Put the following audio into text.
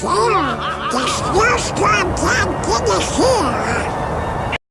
Film, der Schlosskonzert.